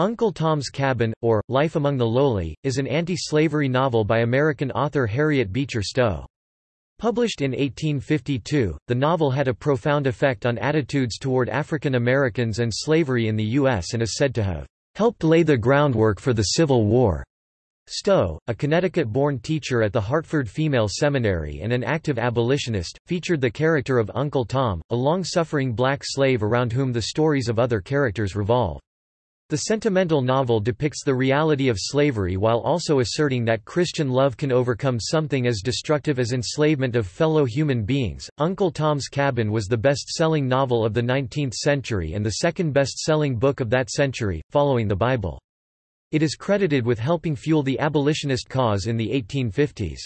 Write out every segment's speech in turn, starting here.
Uncle Tom's Cabin, or, Life Among the Lowly, is an anti-slavery novel by American author Harriet Beecher Stowe. Published in 1852, the novel had a profound effect on attitudes toward African Americans and slavery in the U.S. and is said to have helped lay the groundwork for the Civil War. Stowe, a Connecticut-born teacher at the Hartford Female Seminary and an active abolitionist, featured the character of Uncle Tom, a long-suffering black slave around whom the stories of other characters revolve. The sentimental novel depicts the reality of slavery while also asserting that Christian love can overcome something as destructive as enslavement of fellow human beings. Uncle Tom's Cabin was the best selling novel of the 19th century and the second best selling book of that century, following the Bible. It is credited with helping fuel the abolitionist cause in the 1850s.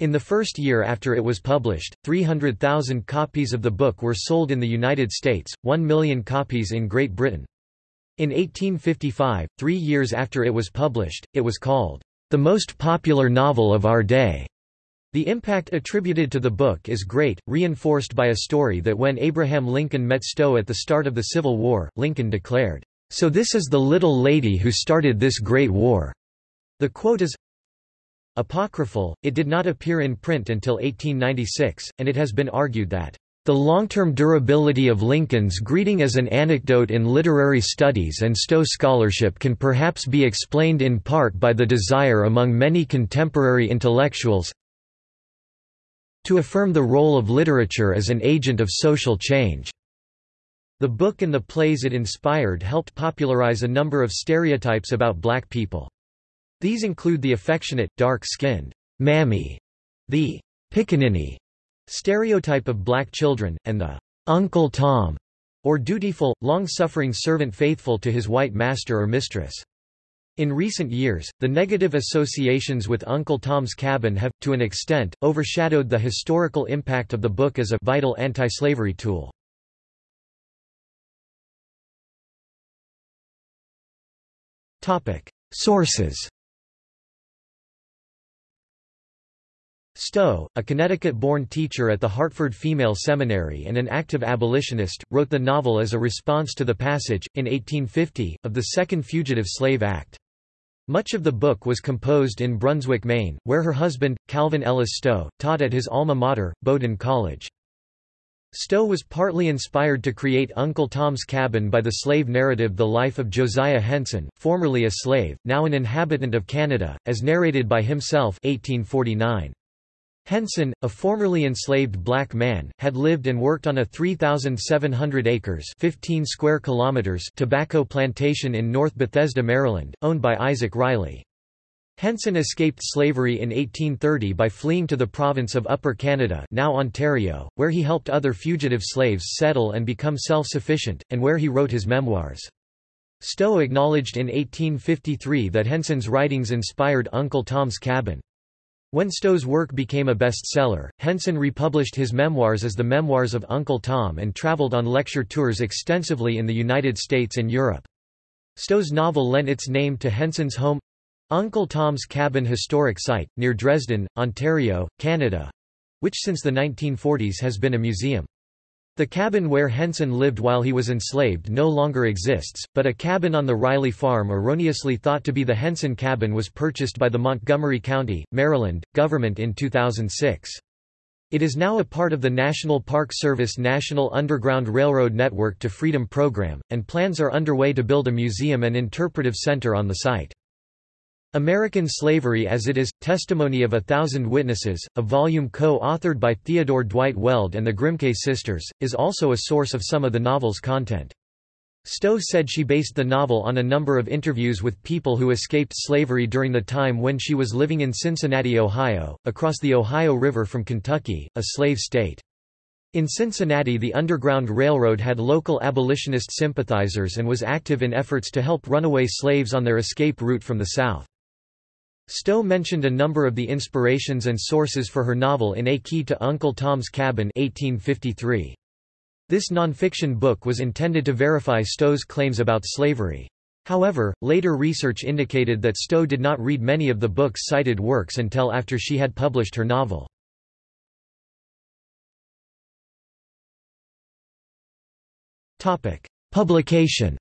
In the first year after it was published, 300,000 copies of the book were sold in the United States, 1 million copies in Great Britain. In 1855, three years after it was published, it was called, "...the most popular novel of our day." The impact attributed to the book is great, reinforced by a story that when Abraham Lincoln met Stowe at the start of the Civil War, Lincoln declared, "...so this is the little lady who started this great war." The quote is apocryphal, it did not appear in print until 1896, and it has been argued that the long-term durability of Lincoln's greeting as an anecdote in literary studies and Stowe scholarship can perhaps be explained in part by the desire among many contemporary intellectuals to affirm the role of literature as an agent of social change. The book and the plays it inspired helped popularize a number of stereotypes about black people. These include the affectionate, dark-skinned, mammy, the pickaninny, stereotype of black children, and the Uncle Tom, or dutiful, long-suffering servant faithful to his white master or mistress. In recent years, the negative associations with Uncle Tom's Cabin have, to an extent, overshadowed the historical impact of the book as a vital anti-slavery tool. Sources Stowe, a Connecticut-born teacher at the Hartford Female Seminary and an active abolitionist, wrote the novel as a response to the passage, in 1850, of the Second Fugitive Slave Act. Much of the book was composed in Brunswick, Maine, where her husband, Calvin Ellis Stowe, taught at his alma mater, Bowdoin College. Stowe was partly inspired to create Uncle Tom's Cabin by the slave narrative The Life of Josiah Henson, formerly a slave, now an inhabitant of Canada, as narrated by himself 1849. Henson, a formerly enslaved black man, had lived and worked on a 3,700 acres 15 square kilometers tobacco plantation in North Bethesda, Maryland, owned by Isaac Riley. Henson escaped slavery in 1830 by fleeing to the province of Upper Canada now Ontario, where he helped other fugitive slaves settle and become self-sufficient, and where he wrote his memoirs. Stowe acknowledged in 1853 that Henson's writings inspired Uncle Tom's Cabin. When Stowe's work became a bestseller, Henson republished his memoirs as the Memoirs of Uncle Tom and traveled on lecture tours extensively in the United States and Europe. Stowe's novel lent its name to Henson's home—Uncle Tom's Cabin Historic Site, near Dresden, Ontario, Canada—which since the 1940s has been a museum. The cabin where Henson lived while he was enslaved no longer exists, but a cabin on the Riley farm erroneously thought to be the Henson cabin was purchased by the Montgomery County, Maryland, government in 2006. It is now a part of the National Park Service National Underground Railroad Network to Freedom program, and plans are underway to build a museum and interpretive center on the site. American Slavery as It Is, Testimony of a Thousand Witnesses, a volume co-authored by Theodore Dwight Weld and the Grimke sisters, is also a source of some of the novel's content. Stowe said she based the novel on a number of interviews with people who escaped slavery during the time when she was living in Cincinnati, Ohio, across the Ohio River from Kentucky, a slave state. In Cincinnati the Underground Railroad had local abolitionist sympathizers and was active in efforts to help runaway slaves on their escape route from the South. Stowe mentioned a number of the inspirations and sources for her novel in A Key to Uncle Tom's Cabin 1853. This nonfiction book was intended to verify Stowe's claims about slavery. However, later research indicated that Stowe did not read many of the book's cited works until after she had published her novel. Publication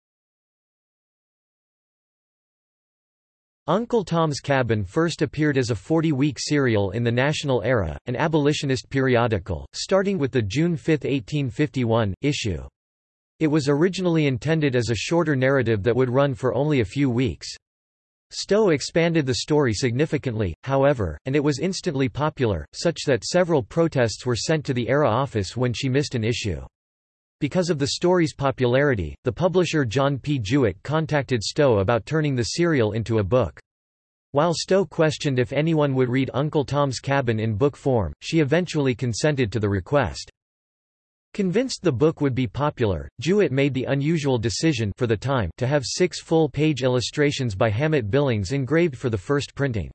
Uncle Tom's Cabin first appeared as a 40-week serial in the National Era, an abolitionist periodical, starting with the June 5, 1851, issue. It was originally intended as a shorter narrative that would run for only a few weeks. Stowe expanded the story significantly, however, and it was instantly popular, such that several protests were sent to the Era office when she missed an issue. Because of the story's popularity, the publisher John P. Jewett contacted Stowe about turning the serial into a book. While Stowe questioned if anyone would read Uncle Tom's Cabin in book form, she eventually consented to the request. Convinced the book would be popular, Jewett made the unusual decision for the time to have six full-page illustrations by Hammett Billings engraved for the first printing.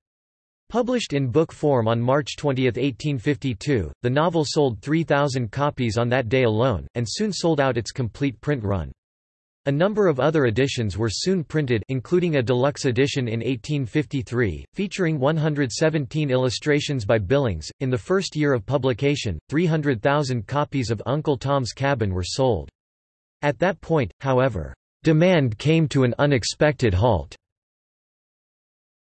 Published in book form on March 20, 1852, the novel sold 3,000 copies on that day alone, and soon sold out its complete print run. A number of other editions were soon printed including a deluxe edition in 1853, featuring 117 illustrations by Billings. In the first year of publication, 300,000 copies of Uncle Tom's Cabin were sold. At that point, however, demand came to an unexpected halt.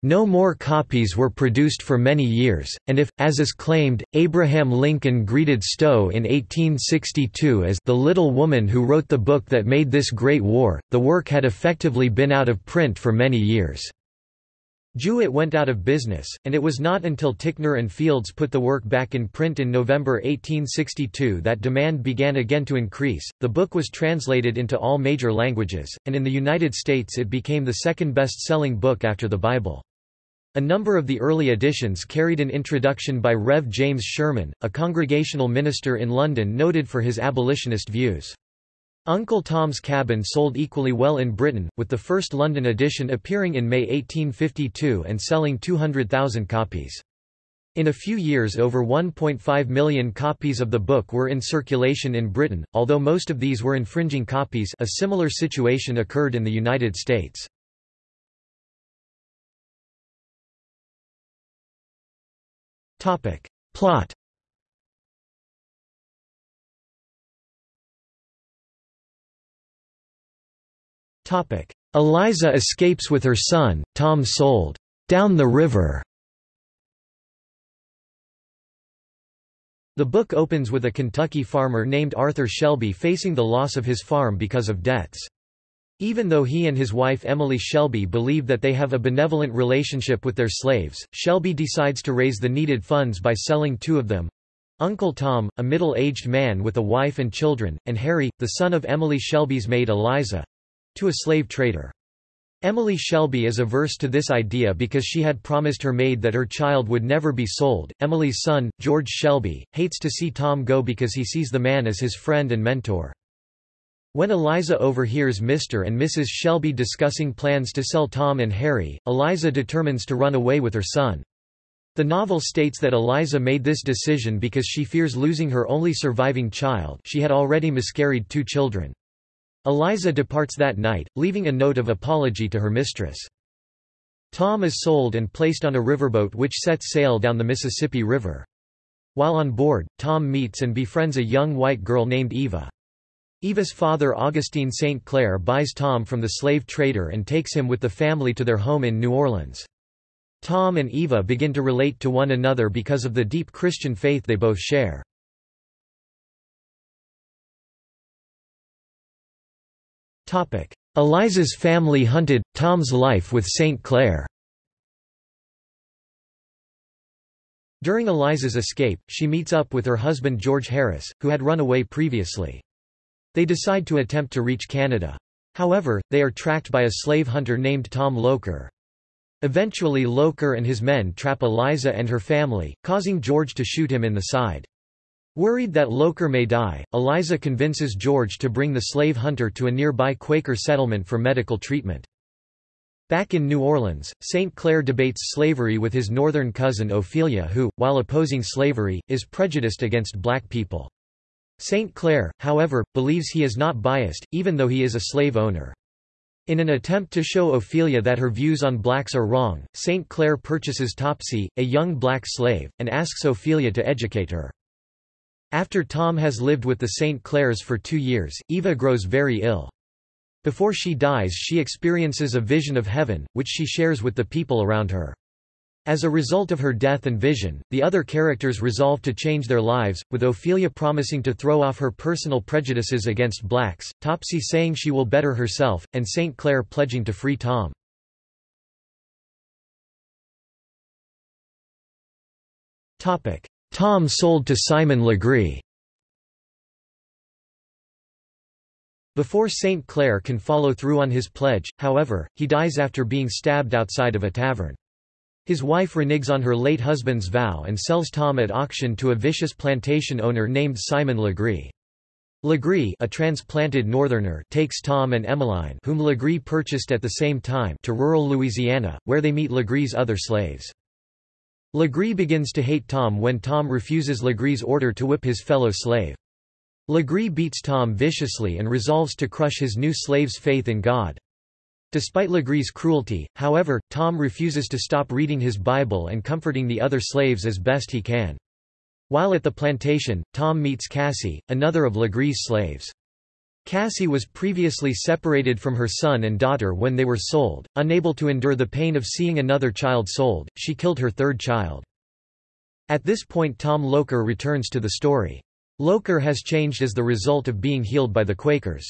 No more copies were produced for many years, and if, as is claimed, Abraham Lincoln greeted Stowe in 1862 as the little woman who wrote the book that made this great war, the work had effectively been out of print for many years. Jewett went out of business, and it was not until Ticknor and Fields put the work back in print in November 1862 that demand began again to increase. The book was translated into all major languages, and in the United States it became the second best selling book after the Bible. A number of the early editions carried an introduction by Rev. James Sherman, a congregational minister in London noted for his abolitionist views. Uncle Tom's Cabin sold equally well in Britain, with the first London edition appearing in May 1852 and selling 200,000 copies. In a few years over 1.5 million copies of the book were in circulation in Britain, although most of these were infringing copies a similar situation occurred in the United States. Plot Eliza escapes with her son, Tom sold down the river. The book opens with a Kentucky farmer named Arthur Shelby facing the loss of his farm because of debts. Even though he and his wife Emily Shelby believe that they have a benevolent relationship with their slaves, Shelby decides to raise the needed funds by selling two of them. Uncle Tom, a middle-aged man with a wife and children, and Harry, the son of Emily Shelby's maid Eliza—to a slave trader. Emily Shelby is averse to this idea because she had promised her maid that her child would never be sold. Emily's son, George Shelby, hates to see Tom go because he sees the man as his friend and mentor. When Eliza overhears Mr. and Mrs. Shelby discussing plans to sell Tom and Harry, Eliza determines to run away with her son. The novel states that Eliza made this decision because she fears losing her only surviving child she had already miscarried two children. Eliza departs that night, leaving a note of apology to her mistress. Tom is sold and placed on a riverboat which sets sail down the Mississippi River. While on board, Tom meets and befriends a young white girl named Eva. Eva's father Augustine St. Clair buys Tom from the slave trader and takes him with the family to their home in New Orleans. Tom and Eva begin to relate to one another because of the deep Christian faith they both share. Eliza's family hunted, Tom's life with St. Clair During Eliza's escape, she meets up with her husband George Harris, who had run away previously. They decide to attempt to reach Canada. However, they are tracked by a slave hunter named Tom Loker. Eventually Loker and his men trap Eliza and her family, causing George to shoot him in the side. Worried that Loker may die, Eliza convinces George to bring the slave hunter to a nearby Quaker settlement for medical treatment. Back in New Orleans, St. Clair debates slavery with his northern cousin Ophelia who, while opposing slavery, is prejudiced against black people. St. Clair, however, believes he is not biased, even though he is a slave owner. In an attempt to show Ophelia that her views on blacks are wrong, St. Clair purchases Topsy, a young black slave, and asks Ophelia to educate her. After Tom has lived with the St. Clairs for two years, Eva grows very ill. Before she dies she experiences a vision of heaven, which she shares with the people around her. As a result of her death and vision, the other characters resolve to change their lives, with Ophelia promising to throw off her personal prejudices against blacks, Topsy saying she will better herself, and St. Clair pledging to free Tom. Tom sold to Simon Legree Before St. Clair can follow through on his pledge, however, he dies after being stabbed outside of a tavern. His wife reneges on her late husband's vow and sells Tom at auction to a vicious plantation owner named Simon Legree. Legree a transplanted northerner takes Tom and Emmeline whom Legree purchased at the same time to rural Louisiana, where they meet Legree's other slaves. Legree begins to hate Tom when Tom refuses Legree's order to whip his fellow slave. Legree beats Tom viciously and resolves to crush his new slave's faith in God. Despite Legree's cruelty, however, Tom refuses to stop reading his Bible and comforting the other slaves as best he can. While at the plantation, Tom meets Cassie, another of Legree's slaves. Cassie was previously separated from her son and daughter when they were sold. Unable to endure the pain of seeing another child sold, she killed her third child. At this point Tom Loker returns to the story. Loker has changed as the result of being healed by the Quakers.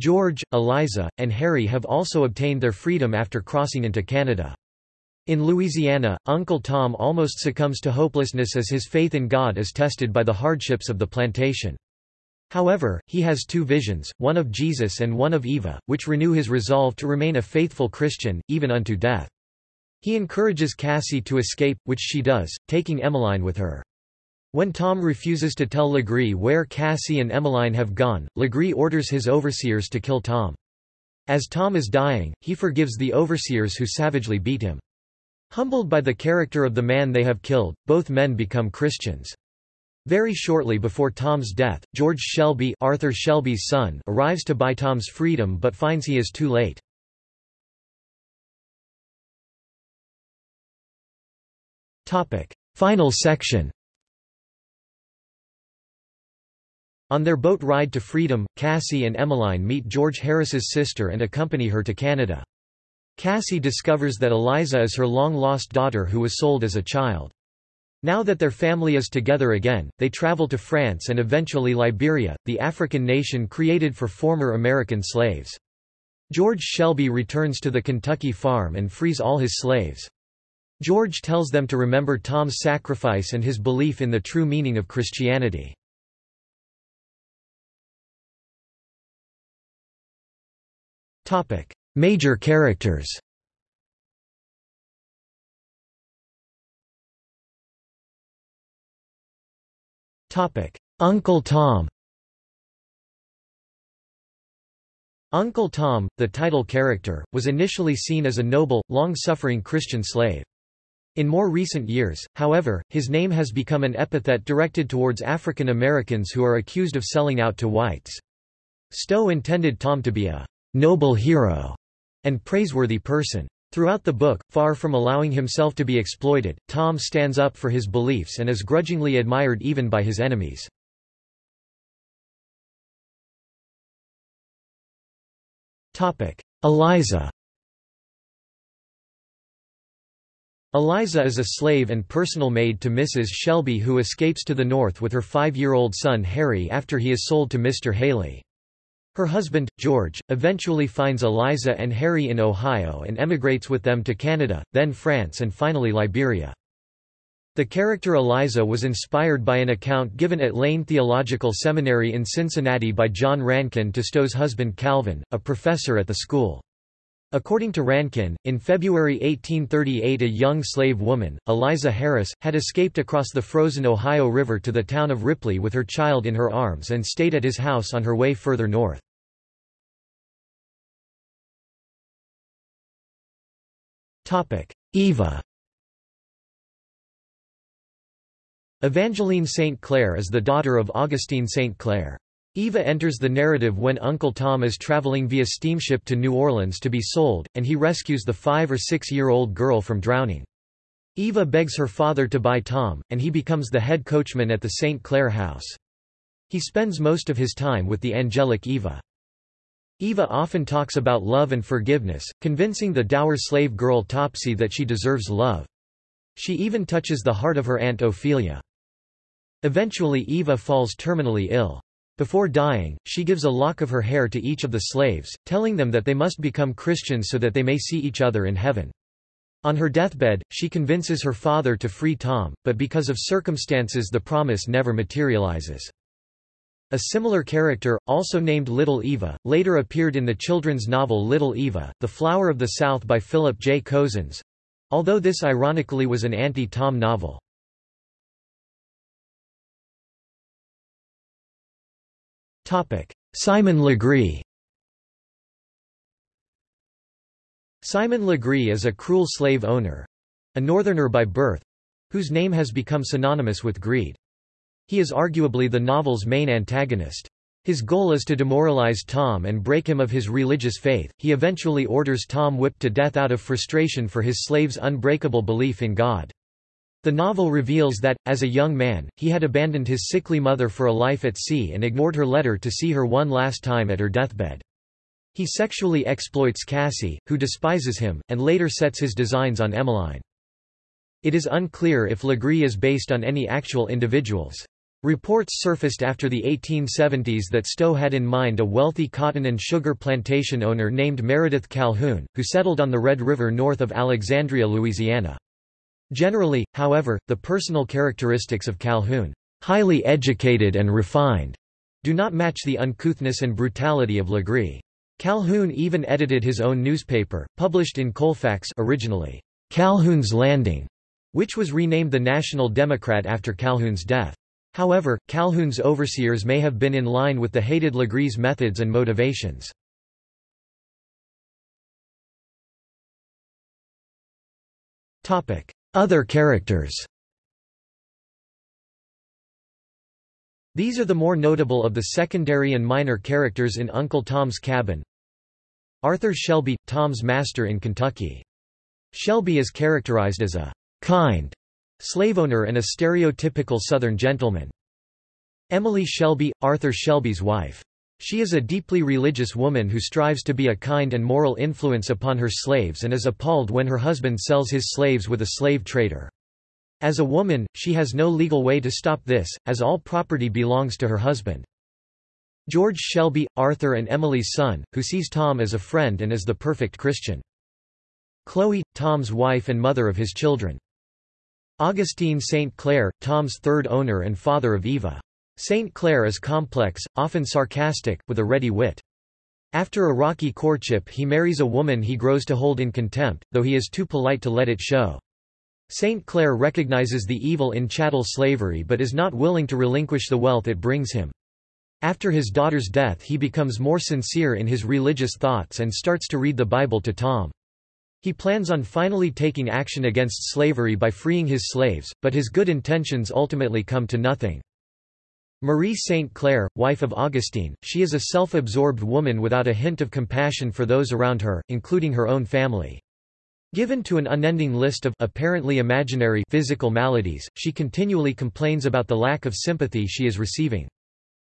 George, Eliza, and Harry have also obtained their freedom after crossing into Canada. In Louisiana, Uncle Tom almost succumbs to hopelessness as his faith in God is tested by the hardships of the plantation. However, he has two visions, one of Jesus and one of Eva, which renew his resolve to remain a faithful Christian, even unto death. He encourages Cassie to escape, which she does, taking Emmeline with her. When Tom refuses to tell Legree where Cassie and Emmeline have gone, Legree orders his overseers to kill Tom. As Tom is dying, he forgives the overseers who savagely beat him. Humbled by the character of the man they have killed, both men become Christians. Very shortly before Tom's death, George Shelby Arthur Shelby's son arrives to buy Tom's freedom but finds he is too late. Topic: Final section On their boat ride to freedom, Cassie and Emmeline meet George Harris's sister and accompany her to Canada. Cassie discovers that Eliza is her long-lost daughter who was sold as a child. Now that their family is together again, they travel to France and eventually Liberia, the African nation created for former American slaves. George Shelby returns to the Kentucky farm and frees all his slaves. George tells them to remember Tom's sacrifice and his belief in the true meaning of Christianity. Major characters. Uncle Tom. Uncle Tom, the title character, was initially seen as a noble, long-suffering Christian slave. In more recent years, however, his name has become an epithet directed towards African Americans who are accused of selling out to whites. Stowe intended Tom to be a noble hero, and praiseworthy person. Throughout the book, far from allowing himself to be exploited, Tom stands up for his beliefs and is grudgingly admired even by his enemies. Eliza Eliza is a slave and personal maid to Mrs. Shelby who escapes to the north with her five-year-old son Harry after he is sold to Mr. Haley. Her husband, George, eventually finds Eliza and Harry in Ohio and emigrates with them to Canada, then France and finally Liberia. The character Eliza was inspired by an account given at Lane Theological Seminary in Cincinnati by John Rankin to Stowe's husband Calvin, a professor at the school. According to Rankin, in February 1838 a young slave woman, Eliza Harris, had escaped across the frozen Ohio River to the town of Ripley with her child in her arms and stayed at his house on her way further north. Eva Evangeline St. Clair is the daughter of Augustine St. Clair. Eva enters the narrative when Uncle Tom is traveling via steamship to New Orleans to be sold, and he rescues the five- or six-year-old girl from drowning. Eva begs her father to buy Tom, and he becomes the head coachman at the St. Clair house. He spends most of his time with the angelic Eva. Eva often talks about love and forgiveness, convincing the dour slave girl Topsy that she deserves love. She even touches the heart of her aunt Ophelia. Eventually Eva falls terminally ill. Before dying, she gives a lock of her hair to each of the slaves, telling them that they must become Christians so that they may see each other in heaven. On her deathbed, she convinces her father to free Tom, but because of circumstances the promise never materializes. A similar character, also named Little Eva, later appeared in the children's novel Little Eva, The Flower of the South by Philip J. Cozzens—although this ironically was an anti-Tom novel. Simon Legree Simon Legree is a cruel slave owner—a northerner by birth—whose name has become synonymous with greed. He is arguably the novel's main antagonist. His goal is to demoralize Tom and break him of his religious faith. He eventually orders Tom whipped to death out of frustration for his slave's unbreakable belief in God. The novel reveals that, as a young man, he had abandoned his sickly mother for a life at sea and ignored her letter to see her one last time at her deathbed. He sexually exploits Cassie, who despises him, and later sets his designs on Emmeline. It is unclear if Legree is based on any actual individuals. Reports surfaced after the 1870s that Stowe had in mind a wealthy cotton and sugar plantation owner named Meredith Calhoun, who settled on the Red River north of Alexandria, Louisiana. Generally, however, the personal characteristics of Calhoun, highly educated and refined, do not match the uncouthness and brutality of Legree. Calhoun even edited his own newspaper, published in Colfax originally, Calhoun's Landing, which was renamed the National Democrat after Calhoun's death. However, Calhoun's overseers may have been in line with the hated Legree's methods and motivations. Other characters These are the more notable of the secondary and minor characters in Uncle Tom's Cabin. Arthur Shelby, Tom's master in Kentucky. Shelby is characterized as a kind slave owner and a stereotypical Southern gentleman. Emily Shelby, Arthur Shelby's wife. She is a deeply religious woman who strives to be a kind and moral influence upon her slaves and is appalled when her husband sells his slaves with a slave trader. As a woman, she has no legal way to stop this, as all property belongs to her husband. George Shelby, Arthur and Emily's son, who sees Tom as a friend and as the perfect Christian. Chloe, Tom's wife and mother of his children. Augustine St. Clair, Tom's third owner and father of Eva. St. Clair is complex, often sarcastic, with a ready wit. After a rocky courtship he marries a woman he grows to hold in contempt, though he is too polite to let it show. St. Clair recognizes the evil in chattel slavery but is not willing to relinquish the wealth it brings him. After his daughter's death he becomes more sincere in his religious thoughts and starts to read the Bible to Tom. He plans on finally taking action against slavery by freeing his slaves, but his good intentions ultimately come to nothing. Marie St. Clair, wife of Augustine, she is a self-absorbed woman without a hint of compassion for those around her, including her own family. Given to an unending list of apparently imaginary physical maladies, she continually complains about the lack of sympathy she is receiving.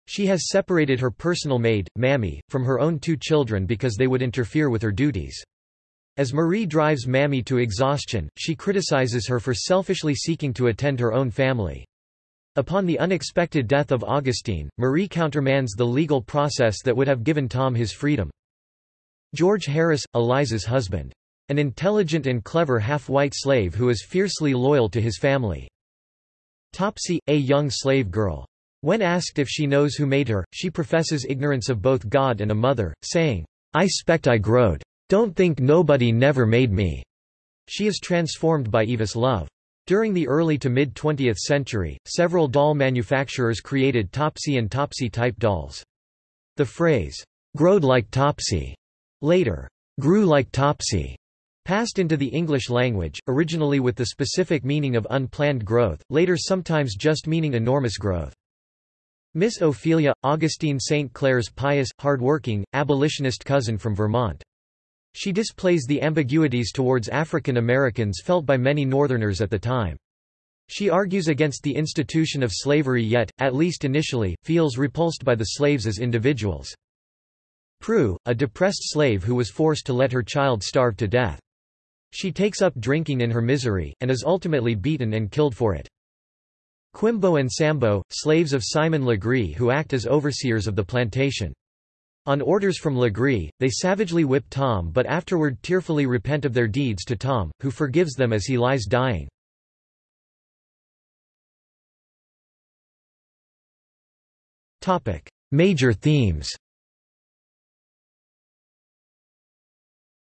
She has separated her personal maid, Mammy, from her own two children because they would interfere with her duties. As Marie drives Mammy to exhaustion, she criticizes her for selfishly seeking to attend her own family. Upon the unexpected death of Augustine, Marie countermands the legal process that would have given Tom his freedom. George Harris, Eliza's husband. An intelligent and clever half-white slave who is fiercely loyal to his family. Topsy, a young slave girl. When asked if she knows who made her, she professes ignorance of both God and a mother, saying, I spect I growed. Don't think nobody never made me. She is transformed by Eva's love. During the early to mid-20th century, several doll manufacturers created Topsy and Topsy-type dolls. The phrase, growed like Topsy, later, grew like Topsy, passed into the English language, originally with the specific meaning of unplanned growth, later sometimes just meaning enormous growth. Miss Ophelia, Augustine St. Clair's pious, hard-working, abolitionist cousin from Vermont. She displays the ambiguities towards African Americans felt by many Northerners at the time. She argues against the institution of slavery yet, at least initially, feels repulsed by the slaves as individuals. Prue, a depressed slave who was forced to let her child starve to death. She takes up drinking in her misery, and is ultimately beaten and killed for it. Quimbo and Sambo, slaves of Simon Legree who act as overseers of the plantation. On orders from Legree, they savagely whip Tom but afterward tearfully repent of their deeds to Tom, who forgives them as he lies dying. Major themes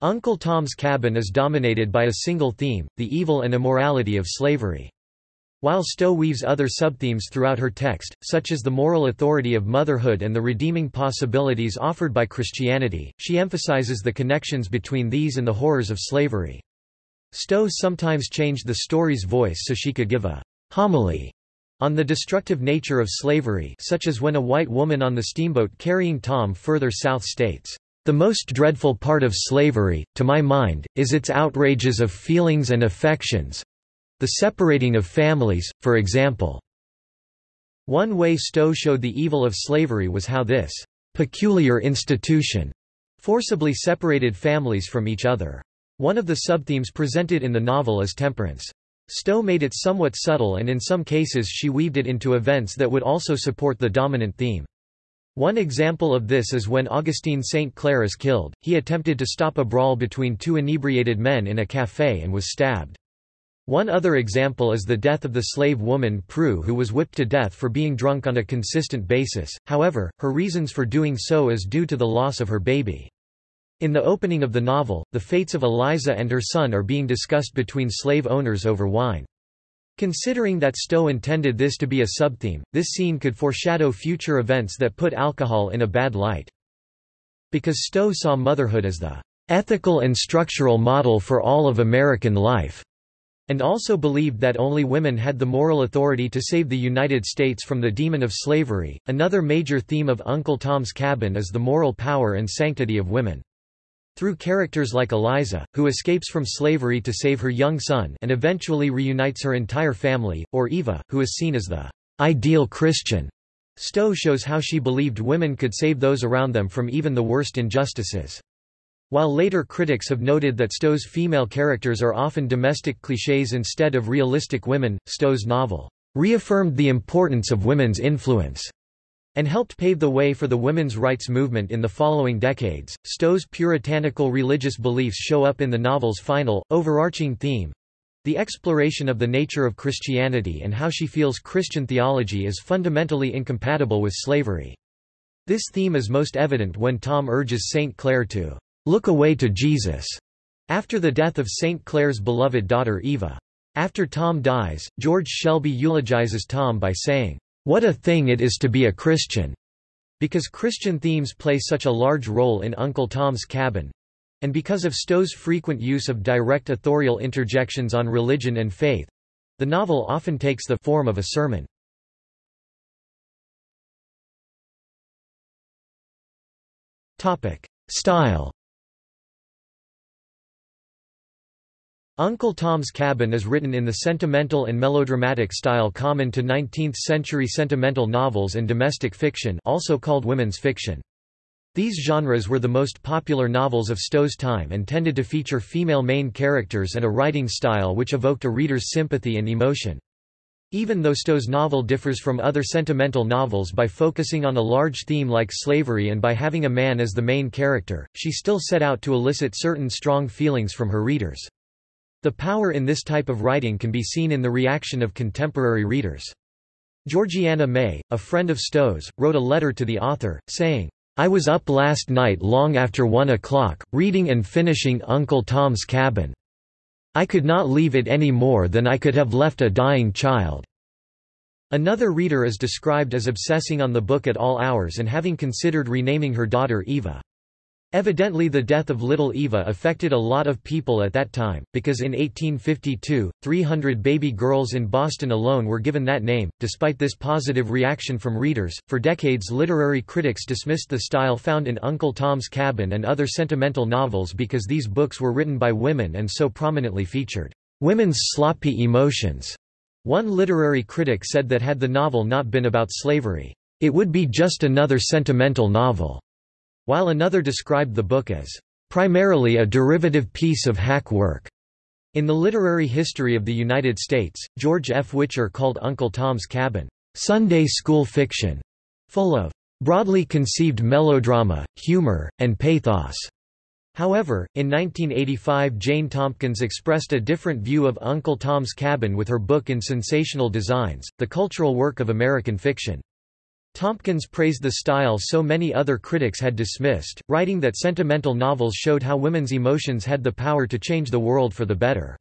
Uncle Tom's Cabin is dominated by a single theme, the evil and immorality of slavery. While Stowe weaves other subthemes throughout her text, such as the moral authority of motherhood and the redeeming possibilities offered by Christianity, she emphasizes the connections between these and the horrors of slavery. Stowe sometimes changed the story's voice so she could give a homily on the destructive nature of slavery such as when a white woman on the steamboat carrying Tom further south states, "...the most dreadful part of slavery, to my mind, is its outrages of feelings and affections, the separating of families, for example. One way Stowe showed the evil of slavery was how this peculiar institution forcibly separated families from each other. One of the subthemes presented in the novel is temperance. Stowe made it somewhat subtle and in some cases she weaved it into events that would also support the dominant theme. One example of this is when Augustine St. Clair is killed, he attempted to stop a brawl between two inebriated men in a café and was stabbed. One other example is the death of the slave woman Prue who was whipped to death for being drunk on a consistent basis, however, her reasons for doing so is due to the loss of her baby. In the opening of the novel, the fates of Eliza and her son are being discussed between slave owners over wine. Considering that Stowe intended this to be a subtheme, this scene could foreshadow future events that put alcohol in a bad light. Because Stowe saw motherhood as the ethical and structural model for all of American life, and also believed that only women had the moral authority to save the United States from the demon of slavery. Another major theme of Uncle Tom's Cabin is the moral power and sanctity of women. Through characters like Eliza, who escapes from slavery to save her young son and eventually reunites her entire family, or Eva, who is seen as the ideal Christian, Stowe shows how she believed women could save those around them from even the worst injustices. While later critics have noted that Stowe's female characters are often domestic clichés instead of realistic women, Stowe's novel reaffirmed the importance of women's influence and helped pave the way for the women's rights movement in the following decades. Stowe's puritanical religious beliefs show up in the novel's final, overarching theme the exploration of the nature of Christianity and how she feels Christian theology is fundamentally incompatible with slavery. This theme is most evident when Tom urges St. Clair to look away to Jesus, after the death of St. Clair's beloved daughter Eva. After Tom dies, George Shelby eulogizes Tom by saying, "'What a thing it is to be a Christian!' Because Christian themes play such a large role in Uncle Tom's Cabin, and because of Stowe's frequent use of direct authorial interjections on religion and faith, the novel often takes the form of a sermon. Topic: Style Uncle Tom's Cabin is written in the sentimental and melodramatic style common to 19th-century sentimental novels and domestic fiction also called women's fiction. These genres were the most popular novels of Stowe's time and tended to feature female main characters and a writing style which evoked a reader's sympathy and emotion. Even though Stowe's novel differs from other sentimental novels by focusing on a large theme like slavery and by having a man as the main character, she still set out to elicit certain strong feelings from her readers. The power in this type of writing can be seen in the reaction of contemporary readers. Georgiana May, a friend of Stowe's, wrote a letter to the author, saying, I was up last night long after one o'clock, reading and finishing Uncle Tom's Cabin. I could not leave it any more than I could have left a dying child." Another reader is described as obsessing on the book at all hours and having considered renaming her daughter Eva. Evidently the death of little Eva affected a lot of people at that time, because in 1852, 300 baby girls in Boston alone were given that name. Despite this positive reaction from readers, for decades literary critics dismissed the style found in Uncle Tom's Cabin and other sentimental novels because these books were written by women and so prominently featured women's sloppy emotions. One literary critic said that had the novel not been about slavery, it would be just another sentimental novel. While another described the book as primarily a derivative piece of hack work. In the literary history of the United States, George F. Whicher called Uncle Tom's Cabin, Sunday school fiction, full of broadly conceived melodrama, humor, and pathos. However, in 1985 Jane Tompkins expressed a different view of Uncle Tom's Cabin with her book In Sensational Designs, the cultural work of American fiction. Tompkins praised the style so many other critics had dismissed, writing that sentimental novels showed how women's emotions had the power to change the world for the better.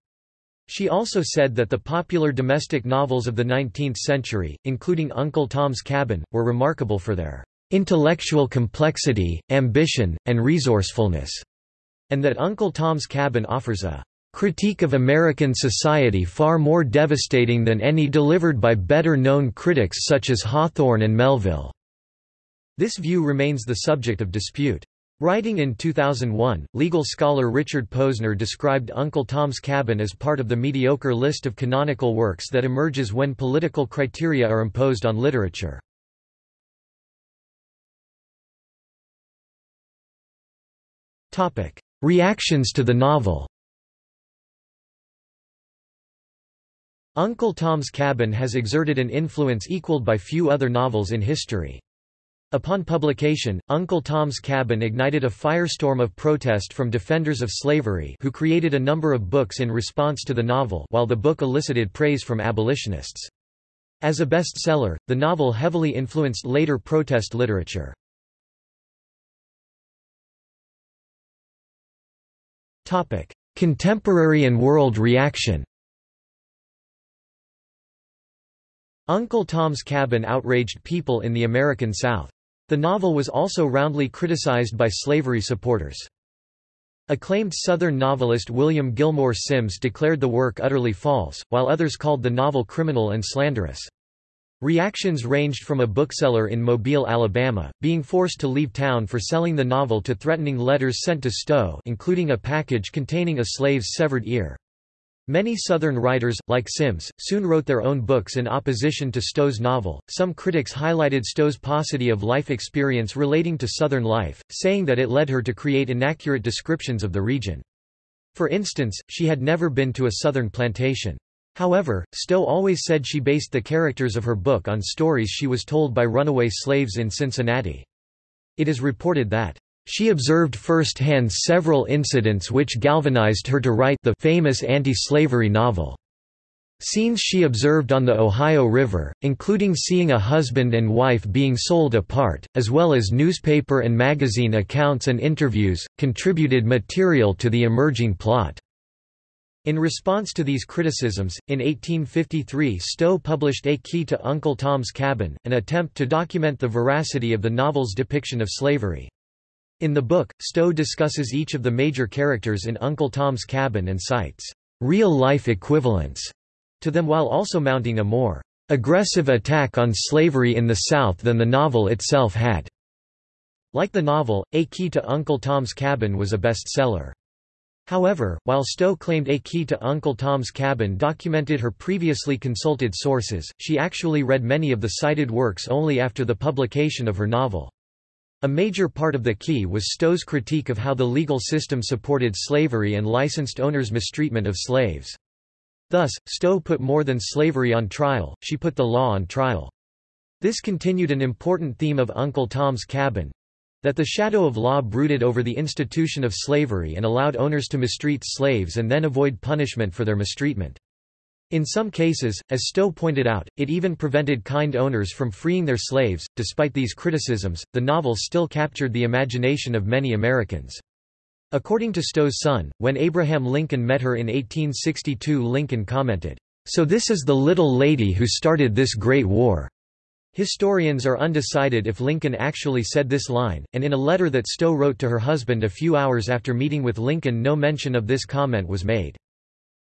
She also said that the popular domestic novels of the 19th century, including Uncle Tom's Cabin, were remarkable for their intellectual complexity, ambition, and resourcefulness, and that Uncle Tom's Cabin offers a critique of American society far more devastating than any delivered by better-known critics such as Hawthorne and Melville." This view remains the subject of dispute. Writing in 2001, legal scholar Richard Posner described Uncle Tom's Cabin as part of the mediocre list of canonical works that emerges when political criteria are imposed on literature. Reactions to the novel Uncle Tom's Cabin has exerted an influence equaled by few other novels in history. Upon publication, Uncle Tom's Cabin ignited a firestorm of protest from defenders of slavery who created a number of books in response to the novel while the book elicited praise from abolitionists. As a bestseller, the novel heavily influenced later protest literature. Contemporary and world reaction Uncle Tom's Cabin outraged people in the American South. The novel was also roundly criticized by slavery supporters. Acclaimed Southern novelist William Gilmore Simms declared the work utterly false, while others called the novel criminal and slanderous. Reactions ranged from a bookseller in Mobile, Alabama, being forced to leave town for selling the novel to threatening letters sent to Stowe including a package containing a slave's severed ear. Many Southern writers, like Simms, soon wrote their own books in opposition to Stowe's novel. Some critics highlighted Stowe's paucity of life experience relating to Southern life, saying that it led her to create inaccurate descriptions of the region. For instance, she had never been to a Southern plantation. However, Stowe always said she based the characters of her book on stories she was told by runaway slaves in Cincinnati. It is reported that she observed firsthand several incidents which galvanized her to write the famous anti-slavery novel. Scenes she observed on the Ohio River, including seeing a husband and wife being sold apart, as well as newspaper and magazine accounts and interviews, contributed material to the emerging plot. In response to these criticisms, in 1853 Stowe published A Key to Uncle Tom's Cabin, an attempt to document the veracity of the novel's depiction of slavery. In the book, Stowe discusses each of the major characters in Uncle Tom's Cabin and cites real-life equivalents to them while also mounting a more aggressive attack on slavery in the South than the novel itself had. Like the novel, A Key to Uncle Tom's Cabin was a bestseller. However, while Stowe claimed A Key to Uncle Tom's Cabin documented her previously consulted sources, she actually read many of the cited works only after the publication of her novel. A major part of the key was Stowe's critique of how the legal system supported slavery and licensed owners' mistreatment of slaves. Thus, Stowe put more than slavery on trial, she put the law on trial. This continued an important theme of Uncle Tom's Cabin—that the shadow of law brooded over the institution of slavery and allowed owners to mistreat slaves and then avoid punishment for their mistreatment. In some cases, as Stowe pointed out, it even prevented kind owners from freeing their slaves. Despite these criticisms, the novel still captured the imagination of many Americans. According to Stowe's son, when Abraham Lincoln met her in 1862 Lincoln commented, "So this is the little lady who started this great war." Historians are undecided if Lincoln actually said this line, and in a letter that Stowe wrote to her husband a few hours after meeting with Lincoln no mention of this comment was made.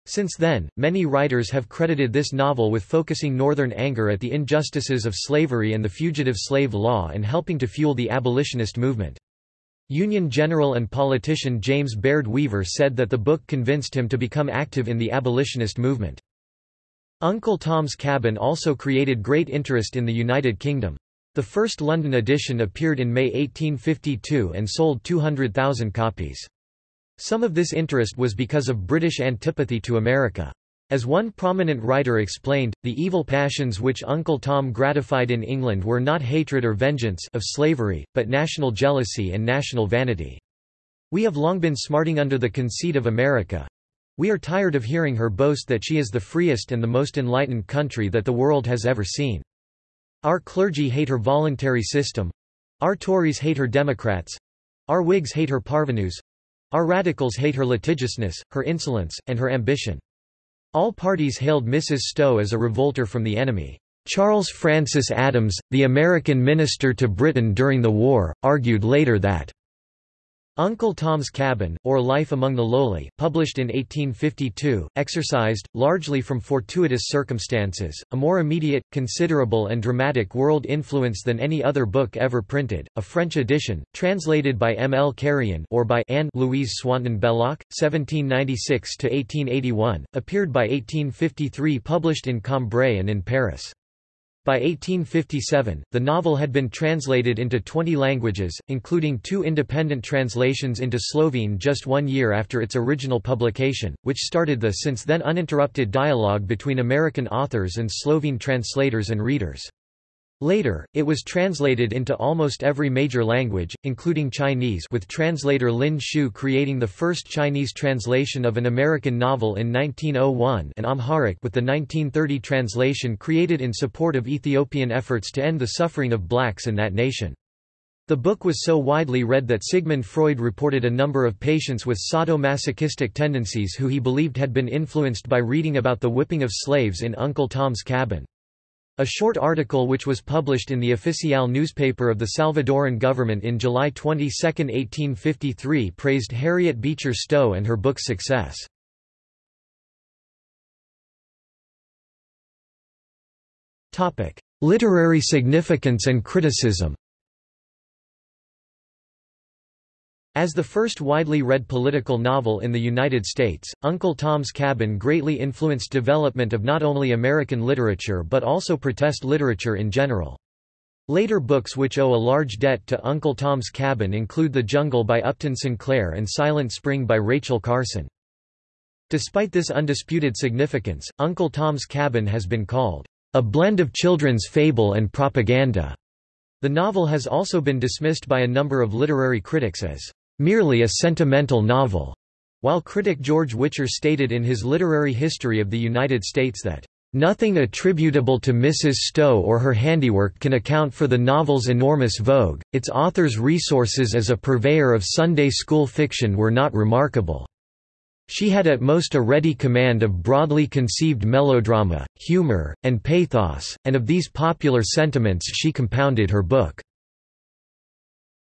Since then, many writers have credited this novel with focusing Northern anger at the injustices of slavery and the fugitive slave law and helping to fuel the abolitionist movement. Union general and politician James Baird Weaver said that the book convinced him to become active in the abolitionist movement. Uncle Tom's Cabin also created great interest in the United Kingdom. The first London edition appeared in May 1852 and sold 200,000 copies. Some of this interest was because of British antipathy to America. As one prominent writer explained, the evil passions which Uncle Tom gratified in England were not hatred or vengeance of slavery, but national jealousy and national vanity. We have long been smarting under the conceit of America. We are tired of hearing her boast that she is the freest and the most enlightened country that the world has ever seen. Our clergy hate her voluntary system. Our Tories hate her Democrats. Our Whigs hate her parvenus. Our radicals hate her litigiousness, her insolence, and her ambition. All parties hailed Mrs. Stowe as a revolter from the enemy. Charles Francis Adams, the American minister to Britain during the war, argued later that Uncle Tom's Cabin, or Life Among the Lowly, published in 1852, exercised, largely from fortuitous circumstances, a more immediate, considerable and dramatic world influence than any other book ever printed. A French edition, translated by M. L. Carrion or by Anne Louise Swanton Belloc, 1796–1881, appeared by 1853 published in Cambrai and in Paris. By 1857, the novel had been translated into 20 languages, including two independent translations into Slovene just one year after its original publication, which started the since then uninterrupted dialogue between American authors and Slovene translators and readers. Later, it was translated into almost every major language, including Chinese with translator Lin Shu creating the first Chinese translation of an American novel in 1901 and Amharic with the 1930 translation created in support of Ethiopian efforts to end the suffering of blacks in that nation. The book was so widely read that Sigmund Freud reported a number of patients with sadomasochistic tendencies who he believed had been influenced by reading about the whipping of slaves in Uncle Tom's Cabin. A short article which was published in the Oficial newspaper of the Salvadoran government in July 22, 1853 praised Harriet Beecher Stowe and her book's success. Literary significance and criticism As the first widely read political novel in the United States, Uncle Tom's Cabin greatly influenced development of not only American literature but also protest literature in general. Later books which owe a large debt to Uncle Tom's Cabin include The Jungle by Upton Sinclair and Silent Spring by Rachel Carson. Despite this undisputed significance, Uncle Tom's Cabin has been called a blend of children's fable and propaganda. The novel has also been dismissed by a number of literary critics as merely a sentimental novel, while critic George Whicher stated in his Literary History of the United States that Nothing attributable to Mrs. Stowe or her handiwork can account for the novel's enormous vogue, its author's resources as a purveyor of Sunday school fiction were not remarkable. She had at most a ready command of broadly conceived melodrama, humor, and pathos, and of these popular sentiments she compounded her book.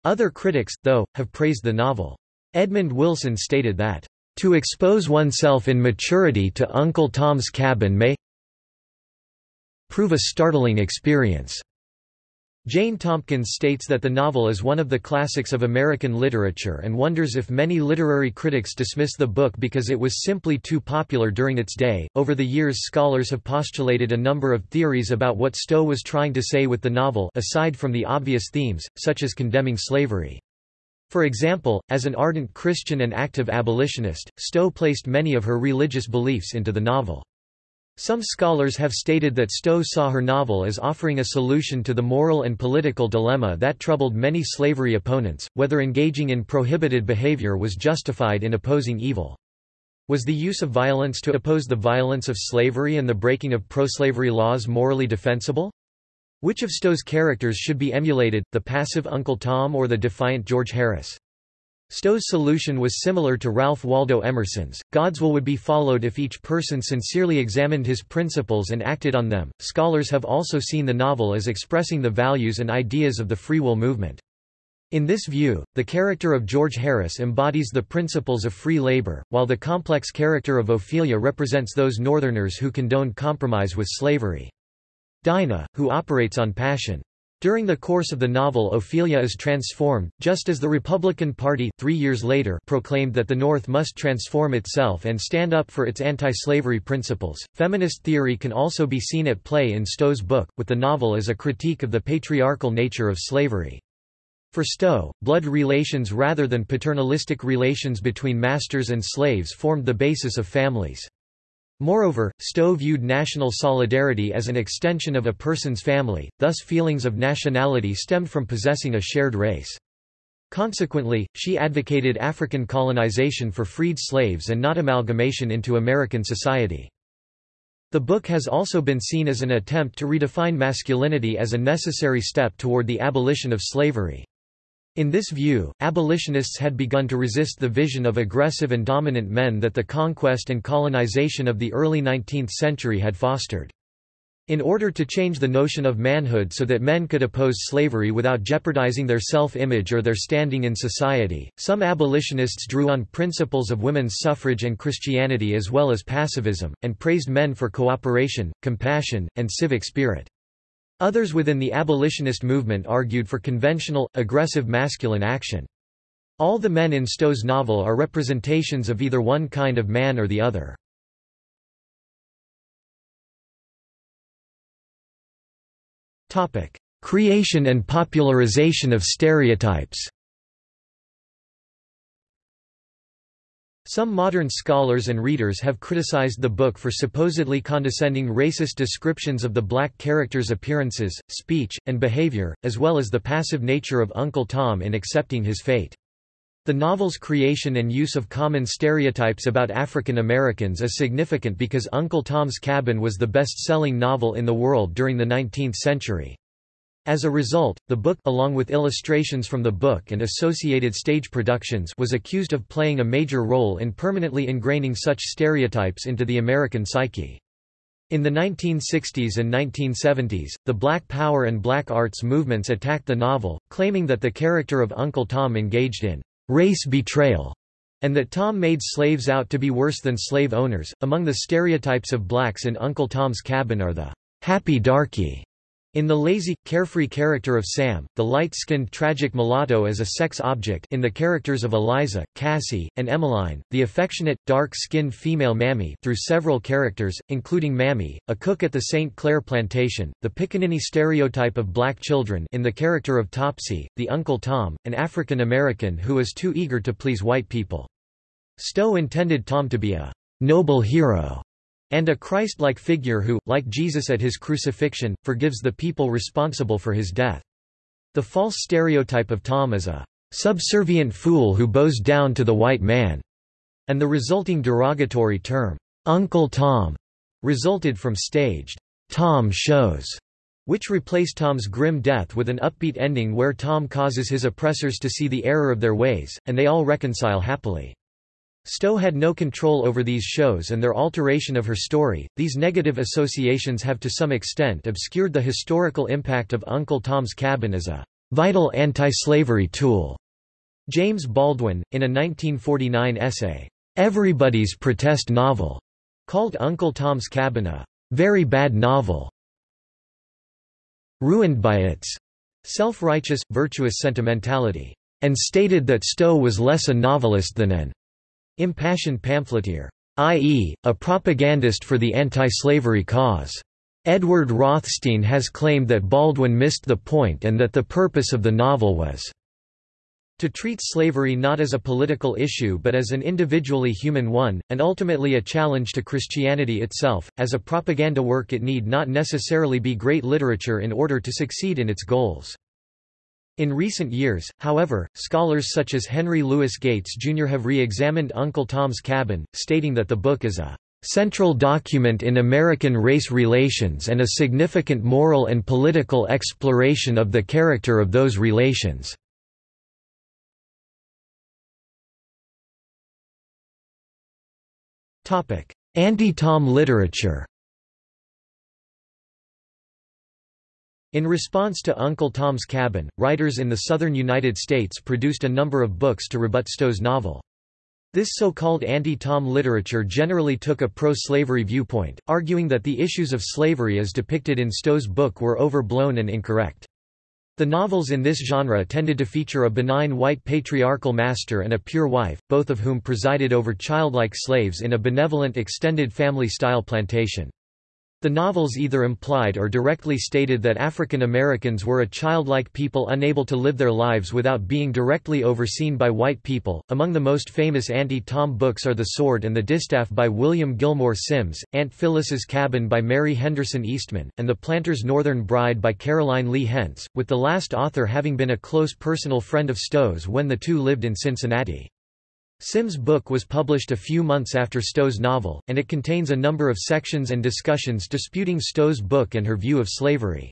Other critics, though, have praised the novel. Edmund Wilson stated that, "...to expose oneself in maturity to Uncle Tom's Cabin may prove a startling experience." Jane Tompkins states that the novel is one of the classics of American literature and wonders if many literary critics dismiss the book because it was simply too popular during its day. Over the years, scholars have postulated a number of theories about what Stowe was trying to say with the novel, aside from the obvious themes, such as condemning slavery. For example, as an ardent Christian and active abolitionist, Stowe placed many of her religious beliefs into the novel. Some scholars have stated that Stowe saw her novel as offering a solution to the moral and political dilemma that troubled many slavery opponents, whether engaging in prohibited behavior was justified in opposing evil. Was the use of violence to oppose the violence of slavery and the breaking of pro-slavery laws morally defensible? Which of Stowe's characters should be emulated, the passive Uncle Tom or the defiant George Harris? Stowe's solution was similar to Ralph Waldo Emerson's God's will would be followed if each person sincerely examined his principles and acted on them. Scholars have also seen the novel as expressing the values and ideas of the free will movement. In this view, the character of George Harris embodies the principles of free labor, while the complex character of Ophelia represents those Northerners who condoned compromise with slavery. Dinah, who operates on passion, During the course of the novel Ophelia is transformed, just as the Republican Party three years later proclaimed that the North must transform itself and stand up for its anti-slavery principles. Feminist theory can also be seen at play in Stowe's book, with the novel as a critique of the patriarchal nature of slavery. For Stowe, blood relations rather than paternalistic relations between masters and slaves formed the basis of families. Moreover, Stowe viewed national solidarity as an extension of a person's family, thus feelings of nationality stemmed from possessing a shared race. Consequently, she advocated African colonization for freed slaves and not amalgamation into American society. The book has also been seen as an attempt to redefine masculinity as a necessary step toward the abolition of slavery. In this view, abolitionists had begun to resist the vision of aggressive and dominant men that the conquest and colonization of the early 19th century had fostered. In order to change the notion of manhood so that men could oppose slavery without jeopardizing their self-image or their standing in society, some abolitionists drew on principles of women's suffrage and Christianity as well as pacifism, and praised men for cooperation, compassion, and civic spirit. Others within the abolitionist movement argued for conventional, aggressive masculine action. All the men in Stowe's novel are representations of either one kind of man or the other. Creation and popularization of stereotypes Some modern scholars and readers have criticized the book for supposedly condescending racist descriptions of the black character's appearances, speech, and behavior, as well as the passive nature of Uncle Tom in accepting his fate. The novel's creation and use of common stereotypes about African Americans is significant because Uncle Tom's Cabin was the best-selling novel in the world during the 19th century. As a result, the book along with illustrations from the book and associated stage productions was accused of playing a major role in permanently ingraining such stereotypes into the American psyche. In the 1960s and 1970s, the Black Power and Black Arts movements attacked the novel, claiming that the character of Uncle Tom engaged in race betrayal and that Tom made slaves out to be worse than slave owners. Among the stereotypes of blacks in Uncle Tom's Cabin are the happy darky in the lazy, carefree character of Sam, the light-skinned tragic mulatto as a sex object in the characters of Eliza, Cassie, and Emmeline, the affectionate, dark-skinned female Mammy through several characters, including Mammy, a cook at the St. Clair plantation, the pickaninny stereotype of black children in the character of Topsy, the Uncle Tom, an African-American who is too eager to please white people. Stowe intended Tom to be a noble hero and a Christ-like figure who, like Jesus at his crucifixion, forgives the people responsible for his death. The false stereotype of Tom as a subservient fool who bows down to the white man, and the resulting derogatory term, Uncle Tom, resulted from staged Tom shows, which replaced Tom's grim death with an upbeat ending where Tom causes his oppressors to see the error of their ways, and they all reconcile happily. Stowe had no control over these shows and their alteration of her story. These negative associations have to some extent obscured the historical impact of Uncle Tom's Cabin as a vital anti-slavery tool. James Baldwin, in a 1949 essay, Everybody's Protest Novel, called Uncle Tom's Cabin a very bad novel, ruined by its self-righteous, virtuous sentimentality, and stated that Stowe was less a novelist than an Impassioned pamphleteer, i.e., a propagandist for the anti-slavery cause. Edward Rothstein has claimed that Baldwin missed the point and that the purpose of the novel was to treat slavery not as a political issue but as an individually human one, and ultimately a challenge to Christianity itself. As a propaganda work it need not necessarily be great literature in order to succeed in its goals. In recent years, however, scholars such as Henry Louis Gates Jr. have re-examined Uncle Tom's Cabin, stating that the book is a central document in American race relations and a significant moral and political exploration of the character of those relations. Anti-Tom literature In response to Uncle Tom's Cabin, writers in the southern United States produced a number of books to rebut Stowe's novel. This so-called anti-Tom literature generally took a pro-slavery viewpoint, arguing that the issues of slavery as depicted in Stowe's book were overblown and incorrect. The novels in this genre tended to feature a benign white patriarchal master and a pure wife, both of whom presided over childlike slaves in a benevolent extended family-style plantation. The novels either implied or directly stated that African Americans were a childlike people unable to live their lives without being directly overseen by white people. Among the most famous anti-Tom books are The Sword and the Distaff by William Gilmore Simms, Aunt Phyllis's Cabin by Mary Henderson Eastman, and The Planter's Northern Bride by Caroline Lee Hentz, with the last author having been a close personal friend of Stowe's when the two lived in Cincinnati. Simms' book was published a few months after Stowe's novel, and it contains a number of sections and discussions disputing Stowe's book and her view of slavery.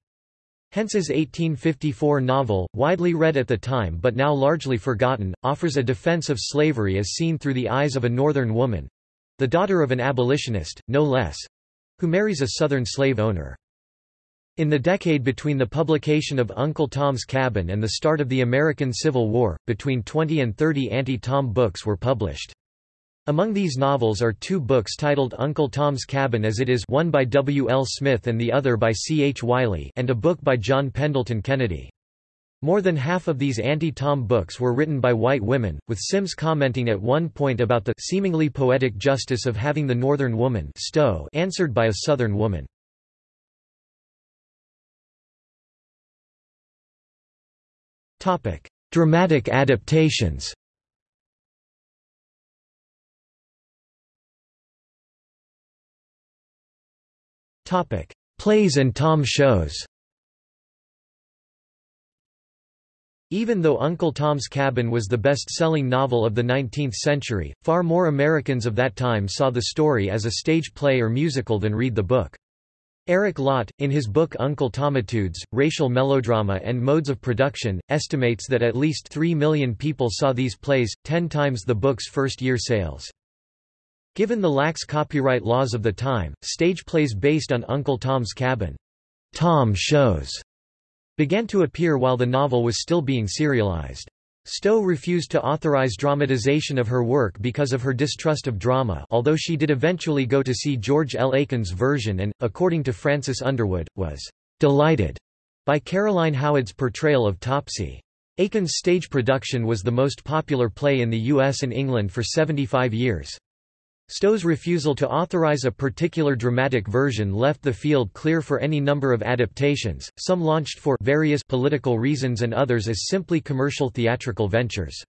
Hentz's 1854 novel, widely read at the time but now largely forgotten, offers a defense of slavery as seen through the eyes of a Northern woman—the daughter of an abolitionist, no less—who marries a Southern slave owner. In the decade between the publication of Uncle Tom's Cabin and the start of the American Civil War, between 20 and 30 anti-Tom books were published. Among these novels are two books titled Uncle Tom's Cabin as It Is one by W. L. Smith and the other by C. H. Wiley and a book by John Pendleton Kennedy. More than half of these anti-Tom books were written by white women, with Simms commenting at one point about the seemingly poetic justice of having the Northern woman answered by a Southern woman. Dramatic adaptations. Topic: Plays and Tom shows. Even though Uncle Tom's Cabin was the best-selling novel of the 19th century, far more Americans of that time saw the story as a stage play or musical than read the book. Eric Lott, in his book Uncle Tomitudes, Racial Melodrama and Modes of Production, estimates that at least 3 million people saw these plays, 10 times the book's first-year sales. Given the lax copyright laws of the time, stage plays based on Uncle Tom's Cabin, Tom shows, began to appear while the novel was still being serialized. Stowe refused to authorize dramatization of her work because of her distrust of drama although she did eventually go to see George L. Aiken's version and, according to Francis Underwood, was "...delighted." by Caroline Howard's portrayal of Topsy. Aiken's stage production was the most popular play in the US and England for 75 years. Stowe's refusal to authorize a particular dramatic version left the field clear for any number of adaptations, some launched for various political reasons and others as simply commercial theatrical ventures.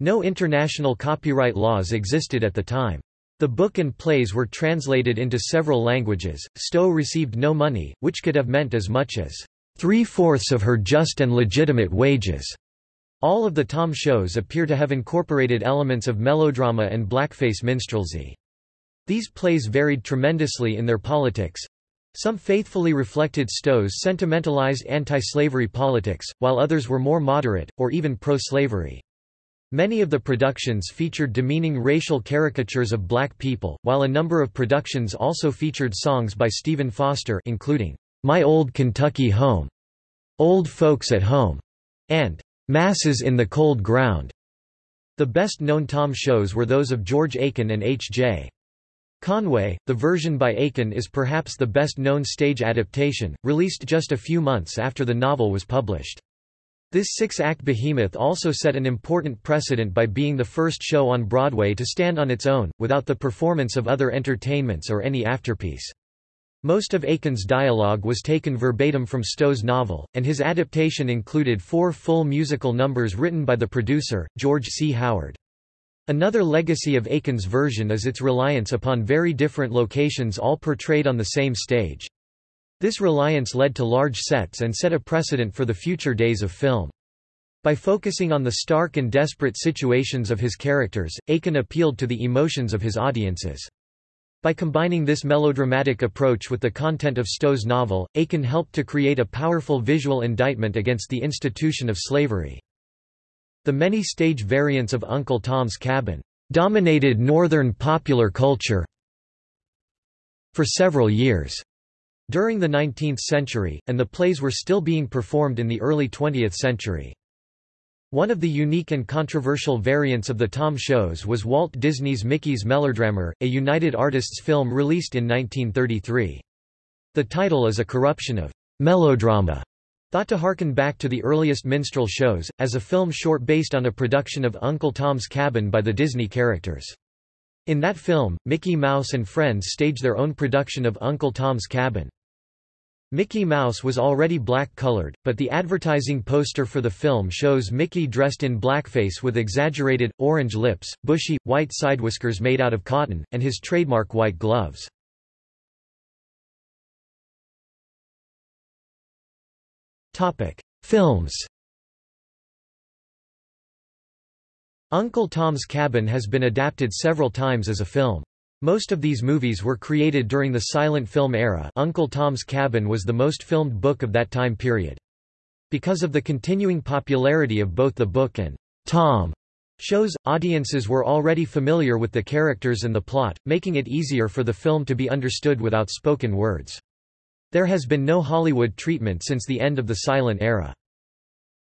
No international copyright laws existed at the time. The book and plays were translated into several languages. Stowe received no money, which could have meant as much as three-fourths of her just and legitimate wages. All of the Tom shows appear to have incorporated elements of melodrama and blackface minstrelsy. These plays varied tremendously in their politics. Some faithfully reflected Stowe's sentimentalized anti-slavery politics, while others were more moderate, or even pro-slavery. Many of the productions featured demeaning racial caricatures of black people, while a number of productions also featured songs by Stephen Foster including, "'My Old Kentucky Home", "'Old Folks at Home", and Massa's in the Cold Ground. The best-known Tom shows were those of George Aiken and H.J. Conway. The version by Aiken is perhaps the best-known stage adaptation, released just a few months after the novel was published. This six-act behemoth also set an important precedent by being the first show on Broadway to stand on its own, without the performance of other entertainments or any afterpiece. Most of Aiken's dialogue was taken verbatim from Stowe's novel, and his adaptation included four full musical numbers written by the producer, George C. Howard. Another legacy of Aiken's version is its reliance upon very different locations all portrayed on the same stage. This reliance led to large sets and set a precedent for the future days of film. By focusing on the stark and desperate situations of his characters, Aiken appealed to the emotions of his audiences. By combining this melodramatic approach with the content of Stowe's novel, Aiken helped to create a powerful visual indictment against the institution of slavery. The many stage variants of Uncle Tom's Cabin dominated Northern popular culture for several years during the 19th century, and the plays were still being performed in the early 20th century. One of the unique and controversial variants of the Tom shows was Walt Disney's Mickey's Mellerdrammer, a United Artists film released in 1933. The title is a corruption of melodrama Thought to harken back to the earliest minstrel shows, as a film short based on a production of Uncle Tom's Cabin by the Disney characters. In that film, Mickey Mouse and friends stage their own production of Uncle Tom's Cabin. Mickey Mouse was already black-colored, but the advertising poster for the film shows Mickey dressed in blackface with exaggerated, orange lips, bushy, white side whiskers made out of cotton, and his trademark white gloves. Films Uncle Tom's Cabin has been adapted several times as a film. Most of these movies were created during the silent film era Uncle Tom's Cabin was the most filmed book of that time period. Because of the continuing popularity of both the book and Tom shows, audiences were already familiar with the characters and the plot, making it easier for the film to be understood without spoken words. There has been no Hollywood treatment since the end of the silent era.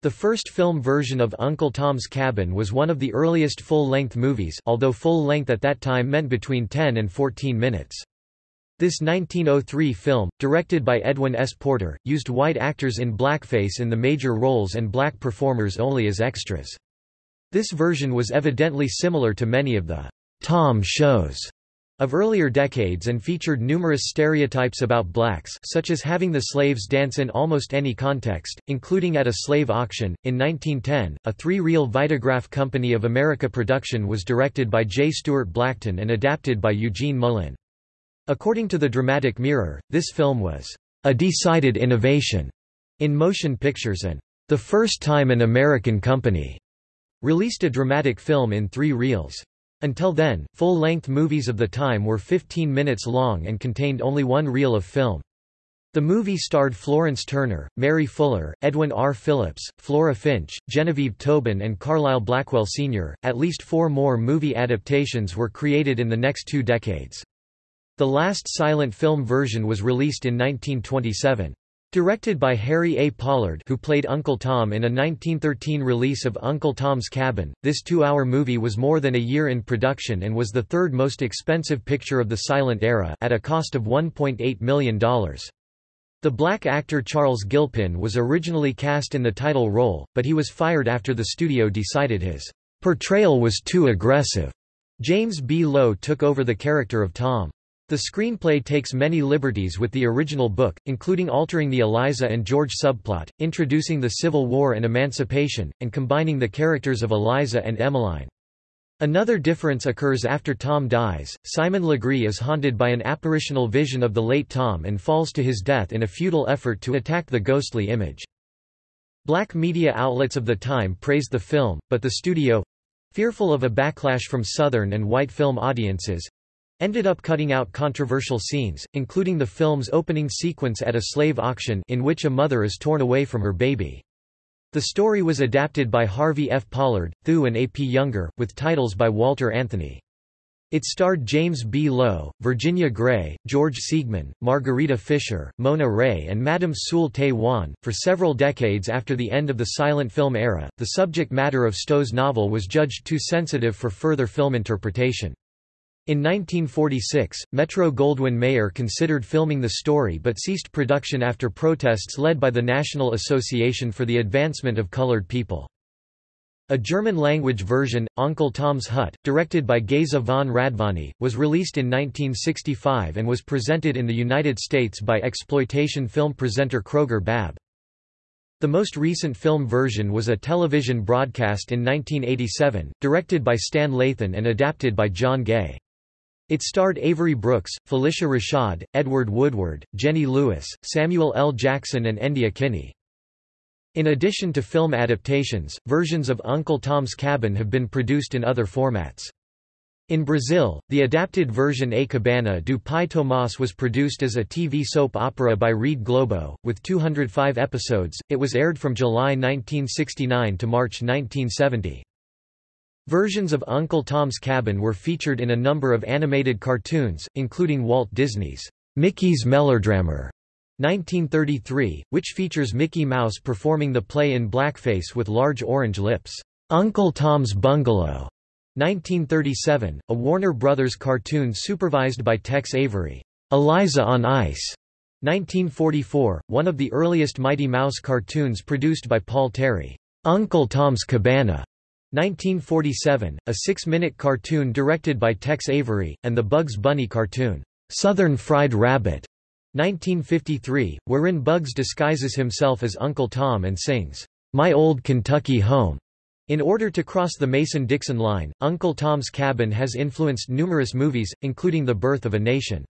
The first film version of Uncle Tom's Cabin was one of the earliest full-length movies although full-length at that time meant between 10 and 14 minutes. This 1903 film, directed by Edwin S. Porter, used white actors in blackface in the major roles and black performers only as extras. This version was evidently similar to many of the Tom shows of earlier decades and featured numerous stereotypes about blacks such as having the slaves dance in almost any context, including at a slave auction. In 1910, a three-reel Vitagraph Company of America production was directed by J. Stuart Blackton and adapted by Eugene Mullin. According to the Dramatic Mirror, this film was a decided innovation in motion pictures and the first time an American company released a dramatic film in three reels. Until then, full-length movies of the time were 15 minutes long and contained only one reel of film. The movie starred Florence Turner, Mary Fuller, Edwin R. Phillips, Flora Finch, Genevieve Tobin, and Carlisle Blackwell Sr. At least four more movie adaptations were created in the next two decades. The last silent film version was released in 1927. Directed by Harry A. Pollard who played Uncle Tom in a 1913 release of Uncle Tom's Cabin, this two-hour movie was more than a year in production and was the third most expensive picture of the silent era at a cost of $1.8 million. The black actor Charles Gilpin was originally cast in the title role, but he was fired after the studio decided his portrayal was too aggressive. James B. Lowe took over the character of Tom. The screenplay takes many liberties with the original book, including altering the Eliza and George subplot, introducing the Civil War and Emancipation, and combining the characters of Eliza and Emmeline. Another difference occurs after Tom dies. Simon Legree is haunted by an apparitional vision of the late Tom and falls to his death in a futile effort to attack the ghostly image. Black media outlets of the time praised the film, but the studio fearful of a backlash from Southern and white film audiences ended up cutting out controversial scenes, including the film's opening sequence at a slave auction in which a mother is torn away from her baby. The story was adapted by Harvey F. Pollard, Thew and A. P. Younger, with titles by Walter Anthony. It starred James B. Lowe, Virginia Grey, George Siegmann, Margarita Fischer, Mona Ray, and Madame Sul-Te-Wan. For several decades after the end of the silent film era, the subject matter of Stowe's novel was judged too sensitive for further film interpretation. In 1946, Metro-Goldwyn-Mayer considered filming the story but ceased production after protests led by the National Association for the Advancement of Colored People. A German-language version, Uncle Tom's Hut, directed by Geza von Radvany, was released in 1965 and was presented in the United States by exploitation film presenter Kroger Babb. The most recent film version was a television broadcast in 1987, directed by Stan Lathan and adapted by John Gay. It starred Avery Brooks, Phylicia Rashad, Edward Woodward, Jenny Lewis, Samuel L. Jackson and Endia Kinney. In addition to film adaptations, versions of Uncle Tom's Cabin have been produced in other formats. In Brazil, the adapted version A Cabana do Pai Tomás was produced as a TV soap opera by Rede Globo, with 205 episodes. It was aired from July 1969 to March 1970. Versions of Uncle Tom's Cabin were featured in a number of animated cartoons, including Walt Disney's Mickey's Mellerdrammer 1933, which features Mickey Mouse performing the play in blackface with large orange lips. Uncle Tom's Bungalow 1937, a Warner Brothers cartoon supervised by Tex Avery. Eliza on Ice 1944, one of the earliest Mighty Mouse cartoons produced by Paul Terry, Uncle Tom's Cabana. 1947, a six-minute cartoon directed by Tex Avery, and the Bugs Bunny cartoon, Southern Fried Rabbit. 1953, wherein Bugs disguises himself as Uncle Tom and sings, My Old Kentucky Home. In order to cross the Mason-Dixon line, Uncle Tom's Cabin has influenced numerous movies, including The Birth of a Nation.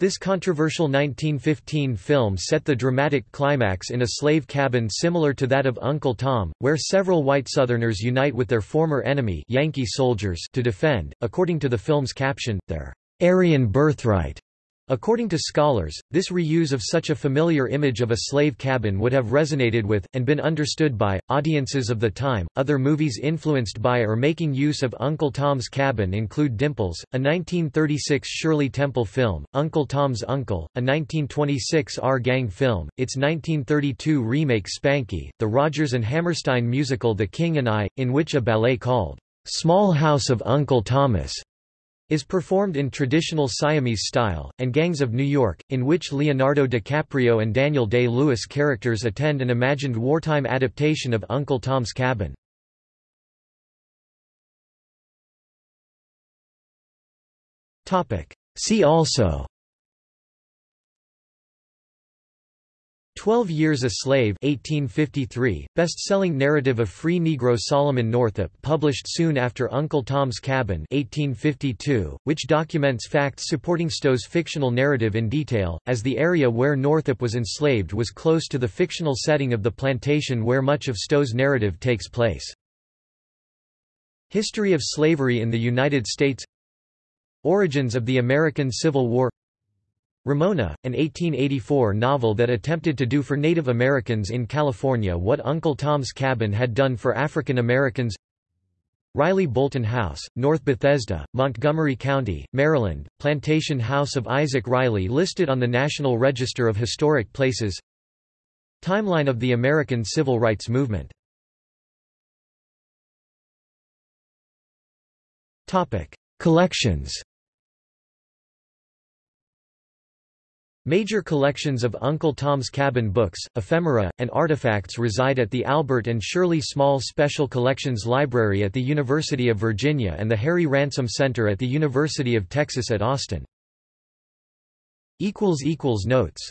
This controversial 1915 film set the dramatic climax in a slave cabin similar to that of Uncle Tom, where several white Southerners unite with their former enemy Yankee soldiers to defend, according to the film's caption, their Aryan birthright. According to scholars, this reuse of such a familiar image of a slave cabin would have resonated with, and been understood by, audiences of the time. Other movies influenced by or making use of Uncle Tom's Cabin include Dimples, a 1936 Shirley Temple film, Uncle Tom's Uncle, a 1926 Our Gang film, its 1932 remake Spanky, the Rodgers and Hammerstein musical The King and I, in which a ballet called Small House of Uncle Thomas is performed in traditional Siamese style, and Gangs of New York, in which Leonardo DiCaprio and Daniel Day-Lewis characters attend an imagined wartime adaptation of Uncle Tom's Cabin. See also Twelve Years a Slave 1853, best-selling narrative of free Negro Solomon Northup published soon after Uncle Tom's Cabin 1852, which documents facts supporting Stowe's fictional narrative in detail, as the area where Northup was enslaved was close to the fictional setting of the plantation where much of Stowe's narrative takes place. History of slavery in the United States Origins of the American Civil War Ramona, an 1884 novel that attempted to do for Native Americans in California what Uncle Tom's Cabin had done for African Americans. Riley Bolton House, North Bethesda, Montgomery County, Maryland, Plantation House of Isaac Riley listed on the National Register of Historic Places. Timeline of the American Civil Rights Movement. Collections Major collections of Uncle Tom's Cabin books, ephemera, and artifacts reside at the Albert and Shirley Small Special Collections Library at the University of Virginia and the Harry Ransom Center at the University of Texas at Austin. Notes